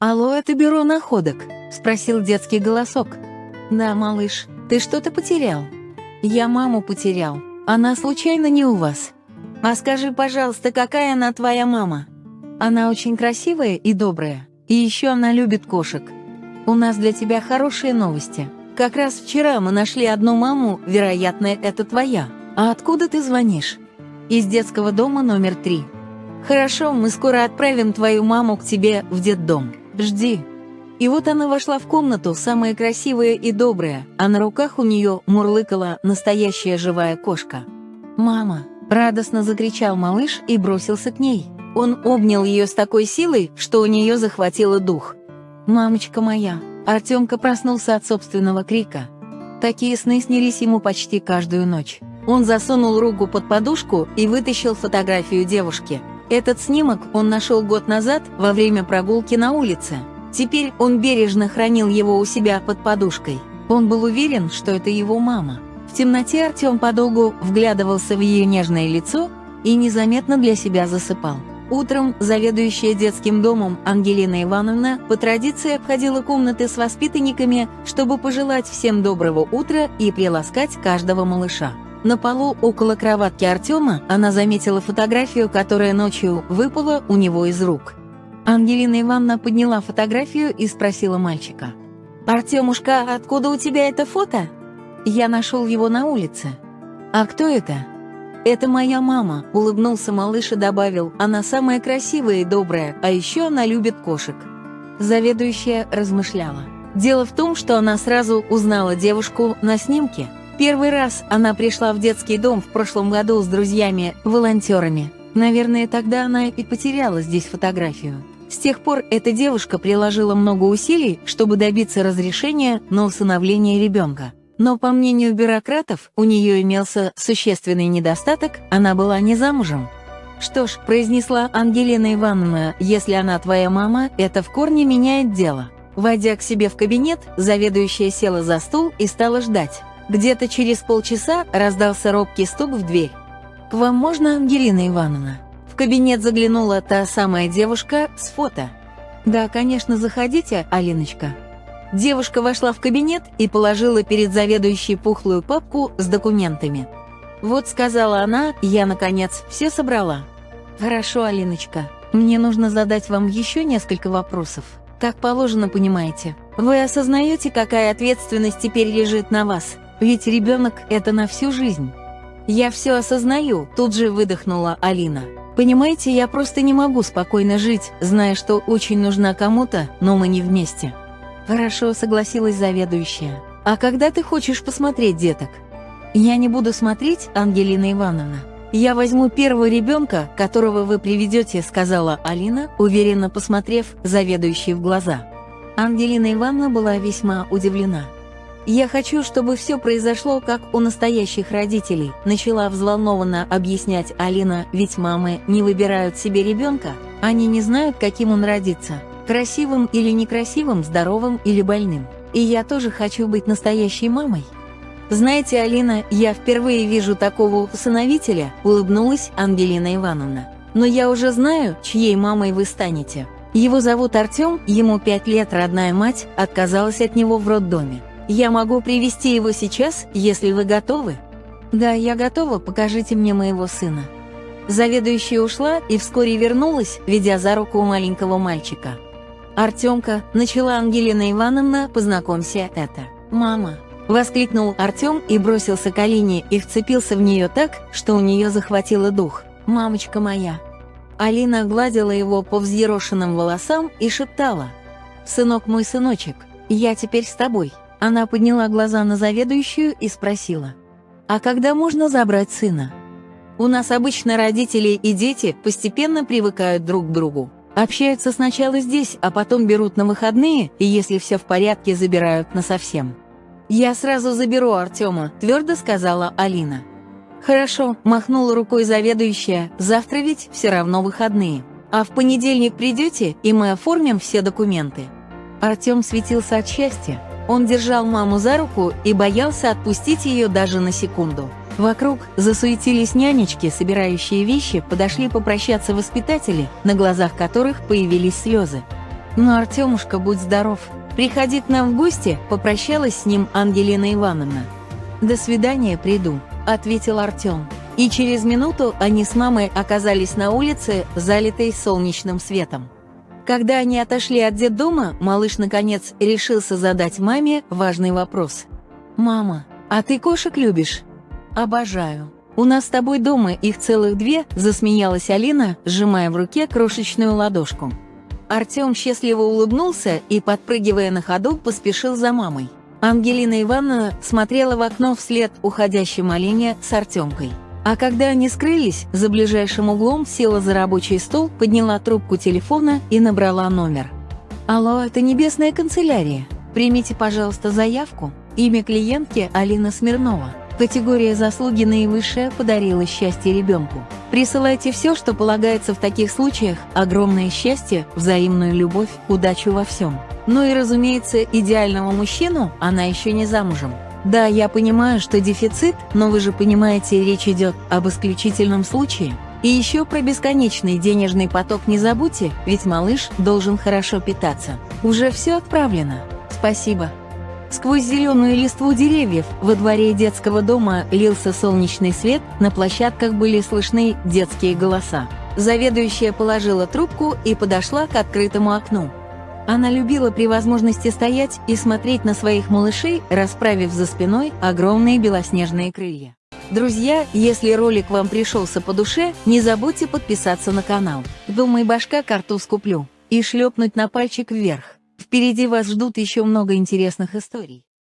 «Алло, это бюро находок?» – спросил детский голосок. «Да, малыш, ты что-то потерял?» «Я маму потерял. Она случайно не у вас?» «А скажи, пожалуйста, какая она твоя мама?» «Она очень красивая и добрая. И еще она любит кошек. У нас для тебя хорошие новости. Как раз вчера мы нашли одну маму, вероятно, это твоя. А откуда ты звонишь?» «Из детского дома номер три». «Хорошо, мы скоро отправим твою маму к тебе в детдом. Жди». И вот она вошла в комнату, самая красивая и добрая, а на руках у нее мурлыкала настоящая живая кошка. «Мама!» – радостно закричал малыш и бросился к ней. Он обнял ее с такой силой, что у нее захватило дух. «Мамочка моя!» Артемка проснулся от собственного крика. Такие сны снились ему почти каждую ночь. Он засунул руку под подушку и вытащил фотографию девушки. Этот снимок он нашел год назад во время прогулки на улице. Теперь он бережно хранил его у себя под подушкой. Он был уверен, что это его мама. В темноте Артем подолгу вглядывался в ее нежное лицо и незаметно для себя засыпал. Утром заведующая детским домом Ангелина Ивановна по традиции обходила комнаты с воспитанниками, чтобы пожелать всем доброго утра и приласкать каждого малыша. На полу около кроватки Артема она заметила фотографию, которая ночью выпала у него из рук. Ангелина Ивановна подняла фотографию и спросила мальчика. «Артемушка, откуда у тебя это фото?» «Я нашел его на улице». «А кто это?» «Это моя мама», — улыбнулся малыш и добавил, «она самая красивая и добрая, а еще она любит кошек». Заведующая размышляла. Дело в том, что она сразу узнала девушку на снимке. Первый раз она пришла в детский дом в прошлом году с друзьями-волонтерами. Наверное, тогда она и потеряла здесь фотографию. С тех пор эта девушка приложила много усилий, чтобы добиться разрешения на усыновление ребенка. Но, по мнению бюрократов, у нее имелся существенный недостаток, она была не замужем. «Что ж», — произнесла Ангелина Ивановна, «если она твоя мама, это в корне меняет дело». Войдя к себе в кабинет, заведующая села за стул и стала ждать. Где-то через полчаса раздался робкий стук в дверь. «К вам можно, Ангелина Ивановна?» кабинет заглянула та самая девушка с фото. «Да, конечно, заходите, Алиночка». Девушка вошла в кабинет и положила перед заведующей пухлую папку с документами. «Вот», — сказала она, — «я, наконец, все собрала». «Хорошо, Алиночка. Мне нужно задать вам еще несколько вопросов. Так положено, понимаете. Вы осознаете, какая ответственность теперь лежит на вас? Ведь ребенок — это на всю жизнь». «Я все осознаю», — тут же выдохнула Алина. Понимаете, я просто не могу спокойно жить, зная, что очень нужна кому-то, но мы не вместе. Хорошо, согласилась заведующая. А когда ты хочешь посмотреть деток? Я не буду смотреть, Ангелина Ивановна. Я возьму первого ребенка, которого вы приведете, сказала Алина, уверенно посмотрев заведующей в глаза. Ангелина Ивановна была весьма удивлена. «Я хочу, чтобы все произошло, как у настоящих родителей», начала взволнованно объяснять Алина, ведь мамы не выбирают себе ребенка, они не знают, каким он родится, красивым или некрасивым, здоровым или больным. И я тоже хочу быть настоящей мамой. «Знаете, Алина, я впервые вижу такого усыновителя», улыбнулась Ангелина Ивановна. «Но я уже знаю, чьей мамой вы станете. Его зовут Артем, ему пять лет родная мать отказалась от него в роддоме. Я могу привести его сейчас, если вы готовы. Да, я готова, покажите мне моего сына. Заведующая ушла и вскоре вернулась, ведя за руку маленького мальчика. «Артемка», — начала Ангелина Ивановна, — «познакомься, это». «Мама», — воскликнул Артем и бросился к Алине и вцепился в нее так, что у нее захватило дух. «Мамочка моя». Алина гладила его по взъерошенным волосам и шептала. «Сынок мой сыночек, я теперь с тобой». Она подняла глаза на заведующую и спросила, «А когда можно забрать сына?» «У нас обычно родители и дети постепенно привыкают друг к другу. Общаются сначала здесь, а потом берут на выходные, и если все в порядке, забирают насовсем». «Я сразу заберу Артема», – твердо сказала Алина. «Хорошо», – махнула рукой заведующая, – «завтра ведь все равно выходные. А в понедельник придете, и мы оформим все документы». Артем светился от счастья. Он держал маму за руку и боялся отпустить ее даже на секунду. Вокруг засуетились нянечки, собирающие вещи, подошли попрощаться воспитатели, на глазах которых появились слезы. «Ну, Артемушка, будь здоров. Приходи к нам в гости», – попрощалась с ним Ангелина Ивановна. «До свидания, приду», – ответил Артем. И через минуту они с мамой оказались на улице, залитой солнечным светом. Когда они отошли от детдома, малыш наконец решился задать маме важный вопрос. «Мама, а ты кошек любишь?» «Обожаю. У нас с тобой дома их целых две», – засмеялась Алина, сжимая в руке крошечную ладошку. Артем счастливо улыбнулся и, подпрыгивая на ходу, поспешил за мамой. Ангелина Ивановна смотрела в окно вслед уходящей Малине с Артемкой. А когда они скрылись, за ближайшим углом села за рабочий стол, подняла трубку телефона и набрала номер. «Алло, это небесная канцелярия. Примите, пожалуйста, заявку. Имя клиентки Алина Смирнова. Категория заслуги наивысшая подарила счастье ребенку. Присылайте все, что полагается в таких случаях, огромное счастье, взаимную любовь, удачу во всем. Ну и, разумеется, идеального мужчину она еще не замужем. Да, я понимаю, что дефицит, но вы же понимаете, речь идет об исключительном случае. И еще про бесконечный денежный поток не забудьте, ведь малыш должен хорошо питаться. Уже все отправлено. Спасибо. Сквозь зеленую листву деревьев во дворе детского дома лился солнечный свет, на площадках были слышны детские голоса. Заведующая положила трубку и подошла к открытому окну. Она любила при возможности стоять и смотреть на своих малышей, расправив за спиной огромные белоснежные крылья. Друзья, если ролик вам пришелся по душе, не забудьте подписаться на канал. Думай, башка карту скуплю. И шлепнуть на пальчик вверх. Впереди вас ждут еще много интересных историй.